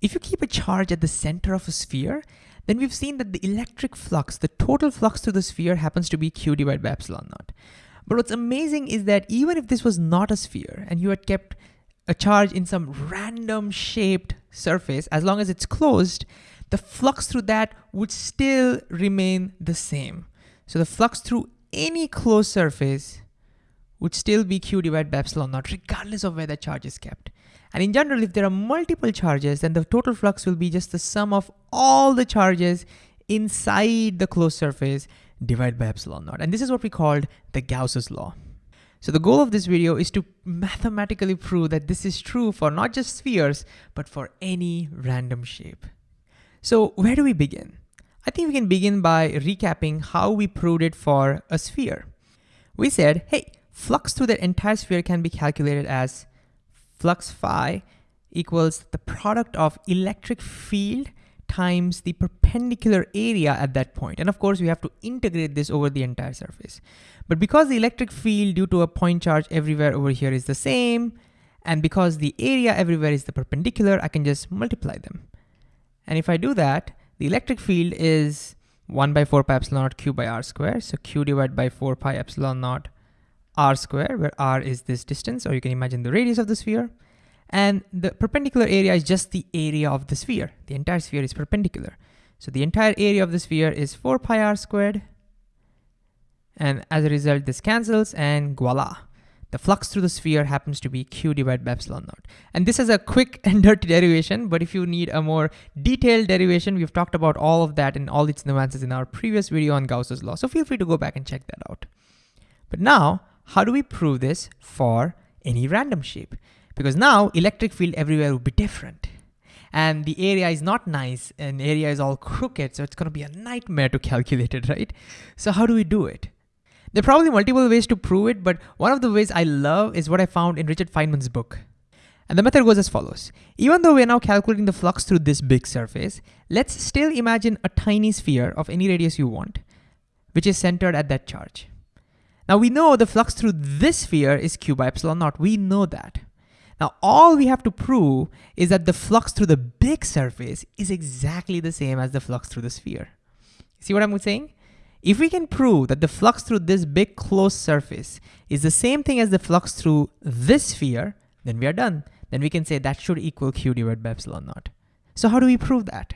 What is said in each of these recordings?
If you keep a charge at the center of a sphere, then we've seen that the electric flux, the total flux through the sphere happens to be q divided by epsilon naught. But what's amazing is that even if this was not a sphere and you had kept a charge in some random shaped surface, as long as it's closed, the flux through that would still remain the same. So the flux through any closed surface would still be q divided by epsilon naught, regardless of where the charge is kept. And in general, if there are multiple charges, then the total flux will be just the sum of all the charges inside the closed surface divided by epsilon naught. And this is what we called the Gauss's law. So the goal of this video is to mathematically prove that this is true for not just spheres, but for any random shape. So where do we begin? I think we can begin by recapping how we proved it for a sphere. We said, hey, flux through the entire sphere can be calculated as flux phi equals the product of electric field times the perpendicular area at that point. And of course, we have to integrate this over the entire surface. But because the electric field due to a point charge everywhere over here is the same, and because the area everywhere is the perpendicular, I can just multiply them. And if I do that, the electric field is 1 by 4 pi epsilon naught q by r square. So q divided by 4 pi epsilon naught r square, where r is this distance, or you can imagine the radius of the sphere. And the perpendicular area is just the area of the sphere. The entire sphere is perpendicular. So the entire area of the sphere is 4 pi r squared. And as a result, this cancels and voila. The flux through the sphere happens to be q divided by epsilon naught. And this is a quick and dirty derivation, but if you need a more detailed derivation, we've talked about all of that and all its nuances in our previous video on Gauss's law. So feel free to go back and check that out. But now how do we prove this for any random shape? Because now electric field everywhere will be different. And the area is not nice and area is all crooked, so it's gonna be a nightmare to calculate it, right? So how do we do it? There are probably multiple ways to prove it, but one of the ways I love is what I found in Richard Feynman's book. And the method goes as follows. Even though we're now calculating the flux through this big surface, let's still imagine a tiny sphere of any radius you want, which is centered at that charge. Now we know the flux through this sphere is q by epsilon naught. We know that. Now all we have to prove is that the flux through the big surface is exactly the same as the flux through the sphere. See what I'm saying? If we can prove that the flux through this big closed surface is the same thing as the flux through this sphere, then we are done. Then we can say that should equal q divided by epsilon naught. So how do we prove that?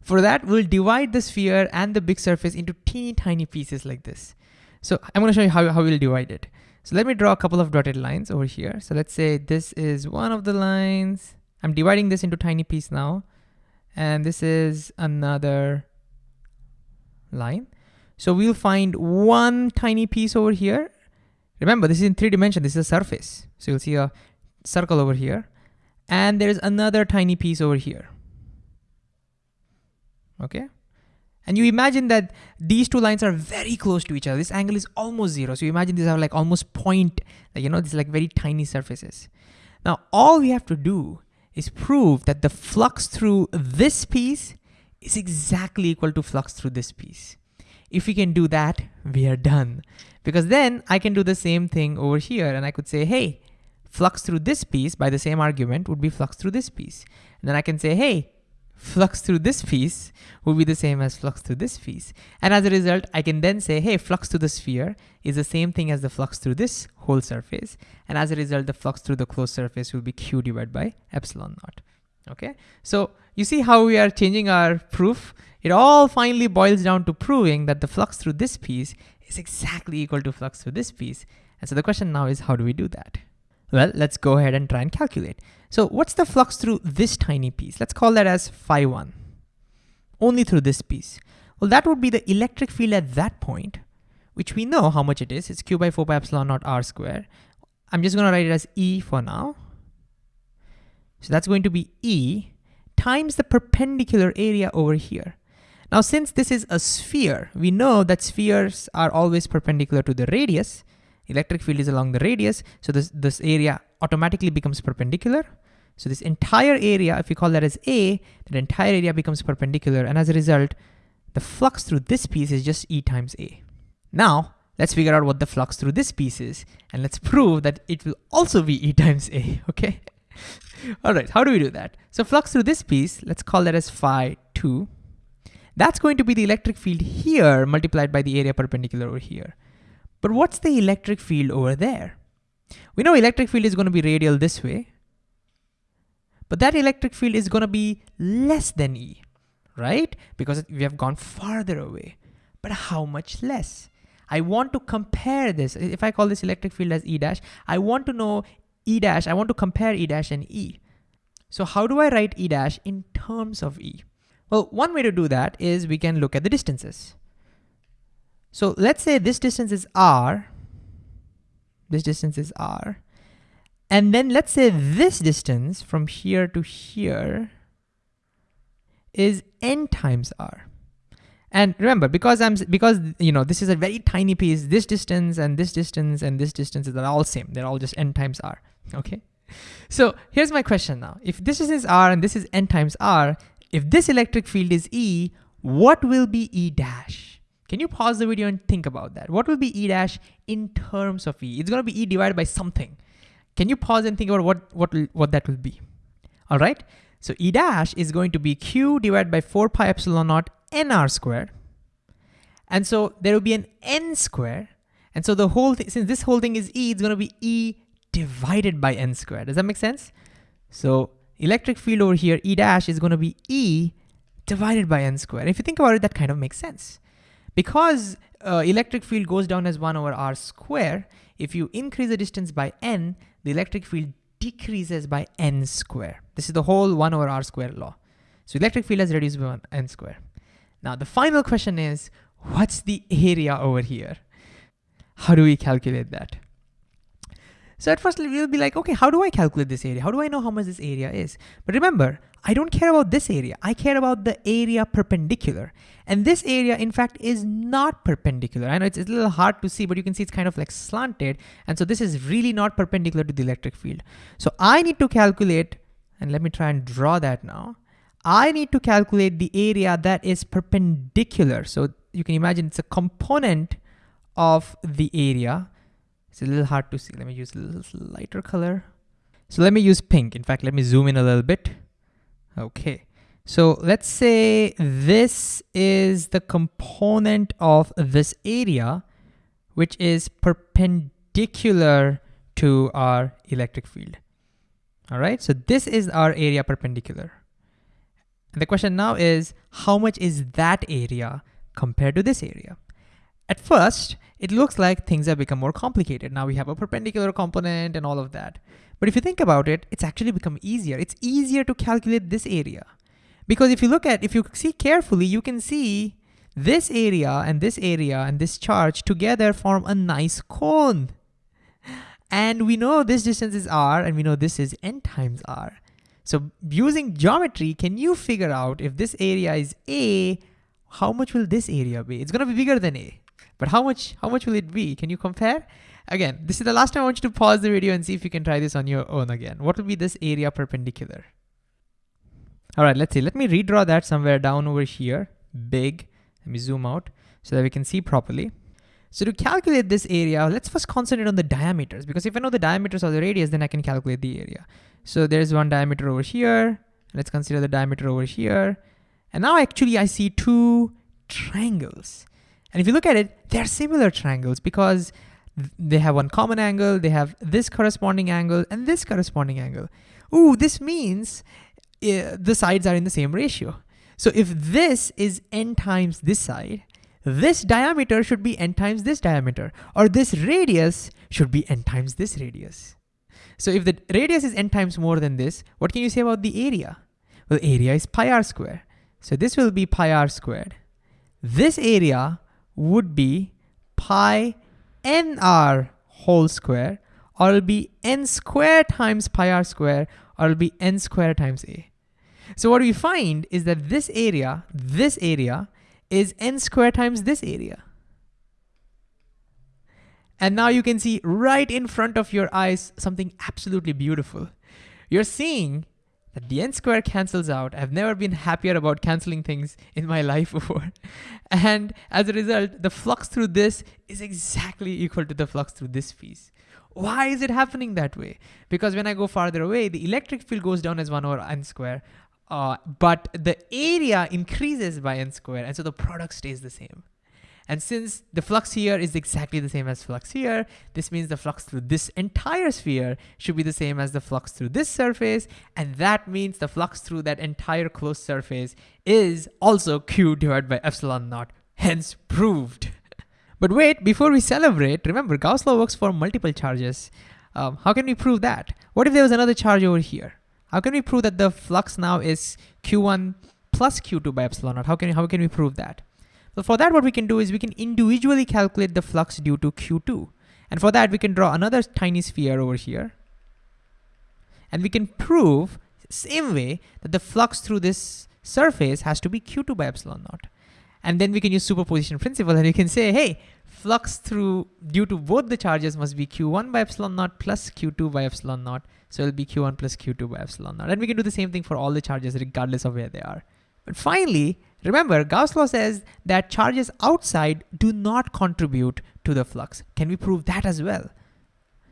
For that, we'll divide the sphere and the big surface into teeny tiny pieces like this. So I'm gonna show you how, how we'll divide it. So let me draw a couple of dotted lines over here. So let's say this is one of the lines. I'm dividing this into tiny piece now. And this is another line. So we'll find one tiny piece over here. Remember, this is in three dimension, this is a surface. So you'll see a circle over here. And there's another tiny piece over here. Okay. And you imagine that these two lines are very close to each other. This angle is almost zero. So you imagine these are like almost point, you know, these like very tiny surfaces. Now, all we have to do is prove that the flux through this piece is exactly equal to flux through this piece. If we can do that, we are done. Because then I can do the same thing over here and I could say, hey, flux through this piece by the same argument would be flux through this piece. And then I can say, hey, flux through this piece will be the same as flux through this piece. And as a result, I can then say, hey, flux through the sphere is the same thing as the flux through this whole surface. And as a result, the flux through the closed surface will be q divided by epsilon naught. Okay, so you see how we are changing our proof? It all finally boils down to proving that the flux through this piece is exactly equal to flux through this piece. And so the question now is how do we do that? Well, let's go ahead and try and calculate. So what's the flux through this tiny piece? Let's call that as phi 1, only through this piece. Well, that would be the electric field at that point, which we know how much it is. It's q by 4 pi epsilon naught r square. I'm just gonna write it as E for now. So that's going to be E times the perpendicular area over here. Now, since this is a sphere, we know that spheres are always perpendicular to the radius. Electric field is along the radius, so this, this area automatically becomes perpendicular. So this entire area, if we call that as A, that entire area becomes perpendicular, and as a result, the flux through this piece is just E times A. Now, let's figure out what the flux through this piece is, and let's prove that it will also be E times A, okay? All right, how do we do that? So flux through this piece, let's call that as phi 2. That's going to be the electric field here multiplied by the area perpendicular over here. But what's the electric field over there? We know electric field is going to be radial this way, but that electric field is going to be less than E, right? Because we have gone farther away. But how much less? I want to compare this. If I call this electric field as E dash, I want to know E dash, I want to compare E dash and E. So how do I write E dash in terms of E? Well, one way to do that is we can look at the distances. So let's say this distance is R, this distance is R, and then let's say this distance from here to here is N times R. And remember, because I'm because you know this is a very tiny piece, this distance and this distance and this distance are all same. They're all just n times r okay? So here's my question now. If this is r and this is n times r, if this electric field is E, what will be E dash? Can you pause the video and think about that? What will be E dash in terms of E? It's gonna be E divided by something. Can you pause and think about what, what, what that will be? All right, so E dash is going to be Q divided by 4 pi epsilon naught nr squared. And so there will be an n square. And so the whole thing, since this whole thing is E, it's gonna be E divided by n squared. Does that make sense? So electric field over here, E dash is gonna be E divided by n squared. If you think about it, that kind of makes sense. Because uh, electric field goes down as one over r square, if you increase the distance by n, the electric field decreases by n square. This is the whole one over r square law. So electric field has reduced by n square. Now the final question is, what's the area over here? How do we calculate that? So at first we'll be like, okay, how do I calculate this area? How do I know how much this area is? But remember, I don't care about this area. I care about the area perpendicular. And this area, in fact, is not perpendicular. I know it's, it's a little hard to see, but you can see it's kind of like slanted. And so this is really not perpendicular to the electric field. So I need to calculate, and let me try and draw that now. I need to calculate the area that is perpendicular. So you can imagine it's a component of the area it's a little hard to see. Let me use a little lighter color. So let me use pink. In fact, let me zoom in a little bit. Okay. So let's say this is the component of this area, which is perpendicular to our electric field. All right, so this is our area perpendicular. And the question now is, how much is that area compared to this area? At first, it looks like things have become more complicated. Now we have a perpendicular component and all of that. But if you think about it, it's actually become easier. It's easier to calculate this area. Because if you look at, if you see carefully, you can see this area and this area and this charge together form a nice cone. And we know this distance is r and we know this is n times r. So using geometry, can you figure out if this area is a, how much will this area be? It's gonna be bigger than a. But how much, how much will it be? Can you compare? Again, this is the last time I want you to pause the video and see if you can try this on your own again. What will be this area perpendicular? All right, let's see. Let me redraw that somewhere down over here, big. Let me zoom out so that we can see properly. So to calculate this area, let's first concentrate on the diameters because if I know the diameters of the radius, then I can calculate the area. So there's one diameter over here. Let's consider the diameter over here. And now actually I see two triangles. And if you look at it, they're similar triangles because they have one common angle, they have this corresponding angle and this corresponding angle. Ooh, this means uh, the sides are in the same ratio. So if this is n times this side, this diameter should be n times this diameter, or this radius should be n times this radius. So if the radius is n times more than this, what can you say about the area? Well, area is pi r squared. So this will be pi r squared. This area would be pi nr whole square or it'll be n square times pi r square or it'll be n square times a. So what we find is that this area, this area is n square times this area. And now you can see right in front of your eyes something absolutely beautiful. You're seeing that the n square cancels out. I've never been happier about canceling things in my life before. And as a result, the flux through this is exactly equal to the flux through this piece. Why is it happening that way? Because when I go farther away, the electric field goes down as 1 over n square, uh, but the area increases by n square, and so the product stays the same. And since the flux here is exactly the same as flux here, this means the flux through this entire sphere should be the same as the flux through this surface, and that means the flux through that entire closed surface is also Q divided by epsilon naught, hence proved. but wait, before we celebrate, remember Gauss law works for multiple charges. Um, how can we prove that? What if there was another charge over here? How can we prove that the flux now is Q1 plus Q2 by epsilon naught? How can, how can we prove that? So for that, what we can do is we can individually calculate the flux due to Q2. And for that, we can draw another tiny sphere over here. And we can prove same way that the flux through this surface has to be Q2 by epsilon naught. And then we can use superposition principle and you can say, hey, flux through due to both the charges must be Q1 by epsilon naught plus Q2 by epsilon naught. So it'll be Q1 plus Q2 by epsilon naught. And we can do the same thing for all the charges regardless of where they are. But finally, remember Gauss law says that charges outside do not contribute to the flux. Can we prove that as well?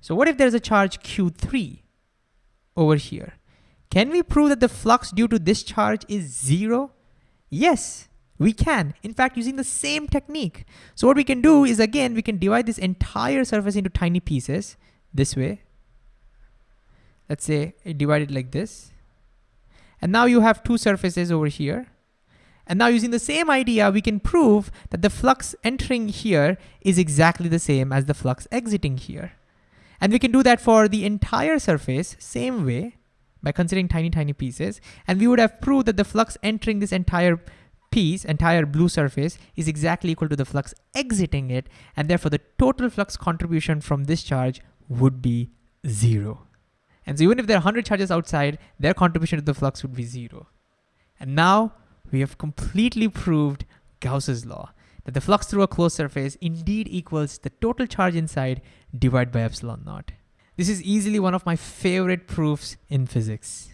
So what if there's a charge Q3 over here? Can we prove that the flux due to this charge is zero? Yes, we can. In fact, using the same technique. So what we can do is again, we can divide this entire surface into tiny pieces this way. Let's say divide it like this. And now you have two surfaces over here. And now using the same idea, we can prove that the flux entering here is exactly the same as the flux exiting here. And we can do that for the entire surface, same way, by considering tiny, tiny pieces. And we would have proved that the flux entering this entire piece, entire blue surface, is exactly equal to the flux exiting it. And therefore the total flux contribution from this charge would be zero. And so even if there are 100 charges outside, their contribution to the flux would be zero. And now we have completely proved Gauss's law, that the flux through a closed surface indeed equals the total charge inside divided by epsilon naught. This is easily one of my favorite proofs in physics.